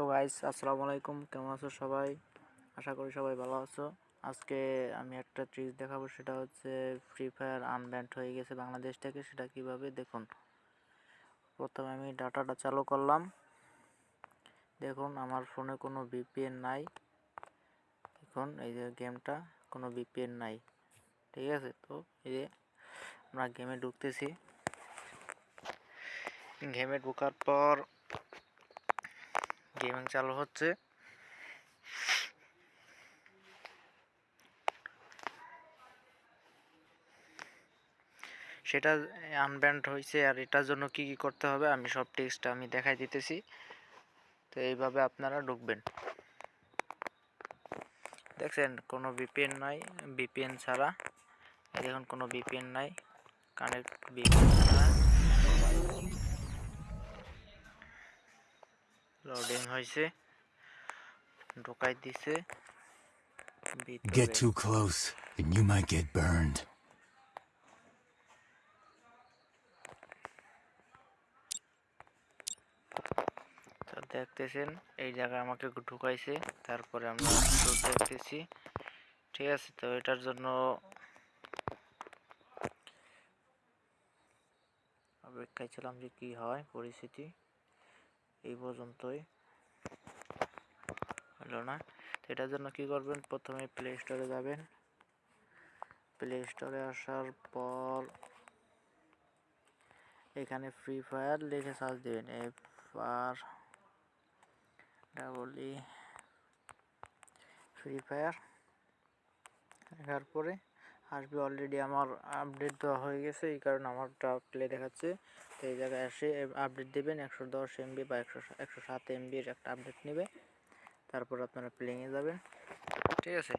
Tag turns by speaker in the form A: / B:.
A: তো গাইস আসসালামু আলাইকুম। কেমন আছো সবাই? আশা করি সবাই ভালো আছো। আজকে আমি একটা ট্রিক দেখাবো, সেটা হচ্ছে ফ্রি ফায়ার আনব্যান্ড হয়ে গেছে বাংলাদেশ থেকে, সেটা কীভাবে দেখুন। প্রথমে আমি ডাটাটা চালু করলাম। দেখুন, আমার ফোনে কোনো ভিপিএন নাই। এখন এই যে গেমটা, কোনো ভিপিএন নাই। ঠিক আছে? তো এই যে আমরা গেমে ঢুকতেছি। গেমে ঢোকার পর গেমিং চালু হচ্ছে। সেটা আনব্যান্ড হয়েছে আর এটার জন্য কি কি করতে হবে আমি সব টেক্সটটা আমি দেখাই দিতেছি। তো এইভাবে আপনারা ঢুকবেন। দেখছেন, কোনো বিপিএন নাই বিপিএন ছাড়া। দেখুন, কোনো বিপিএন নাই কানেক্ট বিপিএন ছাড়া। লোডিং হয়েছে ঢোকাই দিছে।
B: Get too close, and you might get burned.
A: তো দেখতেছেন এই জায়গায় আমাকে ঢুকাইছে। তারপরে আমরা দেখতেছি। ঠিক আছে তো এটার জন্য অপেক্ষায় ছিলাম যে কি হয় পরিস্থিতি। এই পর্যন্তই। হলো না? এটার জন্য কি করবেন? প্রথমে প্লে স্টোরে যাবেন। প্লে স্টোরে আসার পর এখানে ফ্রি ফায়ার লিখে সার্চ দিবেন। F R double E Free Fire লেখার পরে আসবে অলরেডি আমার আপডেট দেওয়া হয়ে গেছে, এই কারণে আমারটা প্লে দেখাচ্ছে। তো এই জায়গায় এসে আপডেট দেবেন, একশো দশ এমবি বা একশো একশো সাত এমবির একটা আপডেট নেবে। তারপর আপনারা প্লেইংয়ে যাবেন। ঠিক আছে?